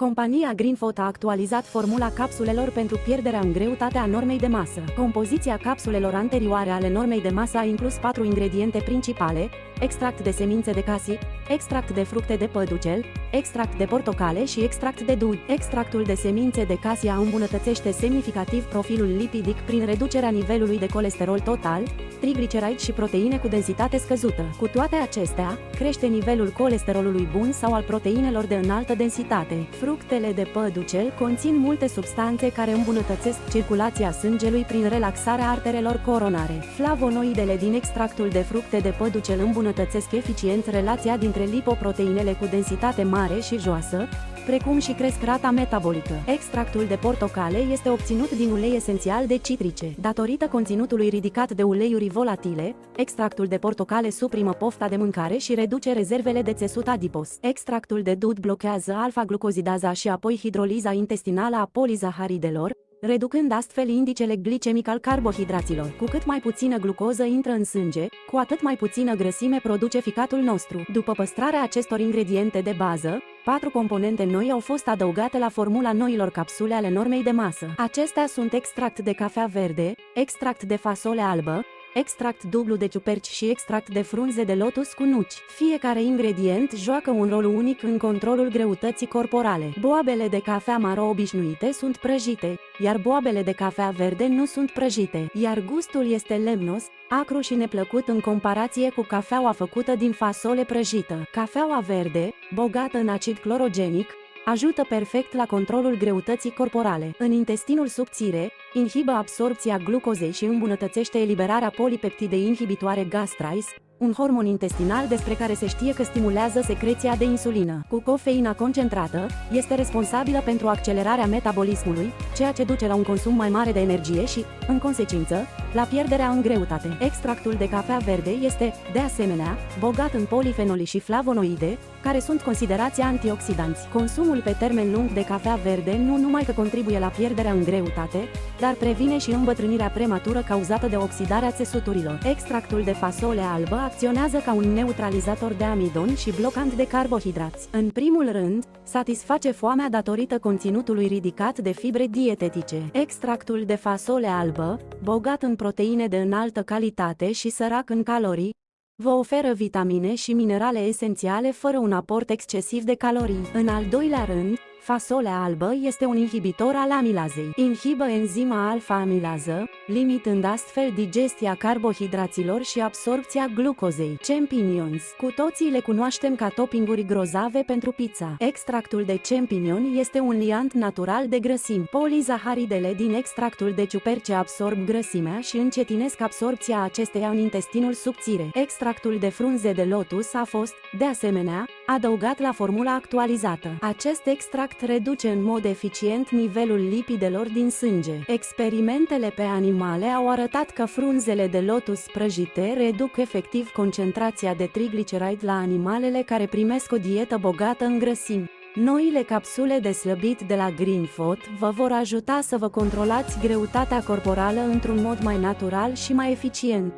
Compania Greenfoot a actualizat formula capsulelor pentru pierderea în greutate a normei de masă. Compoziția capsulelor anterioare ale normei de masă a inclus patru ingrediente principale, extract de semințe de casi, extract de fructe de păducel, extract de portocale și extract de dui. Extractul de semințe de casia îmbunătățește semnificativ profilul lipidic prin reducerea nivelului de colesterol total, trigliceride și proteine cu densitate scăzută. Cu toate acestea, crește nivelul colesterolului bun sau al proteinelor de înaltă densitate. Fructele de păducel conțin multe substanțe care îmbunătățesc circulația sângelui prin relaxarea arterelor coronare. Flavonoidele din extractul de fructe de păducel îmbunătățesc eficient relația dintre lipoproteinele cu densitate mare și joasă, precum și cresc rata metabolică. Extractul de portocale este obținut din ulei esențial de citrice. Datorită conținutului ridicat de uleiuri volatile, extractul de portocale suprimă pofta de mâncare și reduce rezervele de țesut adipos. Extractul de dud blochează alfa-glucozidaza și apoi hidroliza intestinală a polizaharidelor, reducând astfel indicele glicemic al carbohidraților. Cu cât mai puțină glucoză intră în sânge, cu atât mai puțină grăsime produce ficatul nostru. După păstrarea acestor ingrediente de bază, patru componente noi au fost adăugate la formula noilor capsule ale normei de masă. Acestea sunt extract de cafea verde, extract de fasole albă, extract dublu de ciuperci și extract de frunze de lotus cu nuci. Fiecare ingredient joacă un rol unic în controlul greutății corporale. Boabele de cafea maro obișnuite sunt prăjite, iar boabele de cafea verde nu sunt prăjite, iar gustul este lemnos, acru și neplăcut în comparație cu cafeaua făcută din fasole prăjită. Cafeaua verde, bogată în acid clorogenic, ajută perfect la controlul greutății corporale. În intestinul subțire, inhibă absorpția glucozei și îmbunătățește eliberarea polipeptidei inhibitoare gastrais, un hormon intestinal despre care se știe că stimulează secreția de insulină. Cu cofeina concentrată, este responsabilă pentru accelerarea metabolismului, ceea ce duce la un consum mai mare de energie și, în consecință, la pierderea în greutate. Extractul de cafea verde este, de asemenea, bogat în polifenoli și flavonoide, care sunt considerați antioxidanți. Consumul pe termen lung de cafea verde nu numai că contribuie la pierderea în greutate, dar previne și îmbătrânirea prematură cauzată de oxidarea țesuturilor. Extractul de fasole albă acționează ca un neutralizator de amidon și blocant de carbohidrați. În primul rând, satisface foamea datorită conținutului ridicat de fibre dietetice. Extractul de fasole albă, bogat în proteine de înaltă calitate și sărac în calorii, vă oferă vitamine și minerale esențiale fără un aport excesiv de calorii. În al doilea rând, Fasolea albă este un inhibitor al amilazei. Inhibă enzima alfa-amilază, limitând astfel digestia carbohidraților și absorpția glucozei. Champignons. Cu toții le cunoaștem ca toppinguri grozave pentru pizza. Extractul de champignon este un liant natural de grăsimi. Polizaharidele din extractul de ciuperce absorb grăsimea și încetinesc absorpția acesteia în intestinul subțire. Extractul de frunze de lotus a fost, de asemenea, adăugat la formula actualizată. Acest extract reduce în mod eficient nivelul lipidelor din sânge. Experimentele pe animale au arătat că frunzele de lotus prăjite reduc efectiv concentrația de trigliceride la animalele care primesc o dietă bogată în grăsimi. Noile capsule de slăbit de la Greenfoot vă vor ajuta să vă controlați greutatea corporală într-un mod mai natural și mai eficient.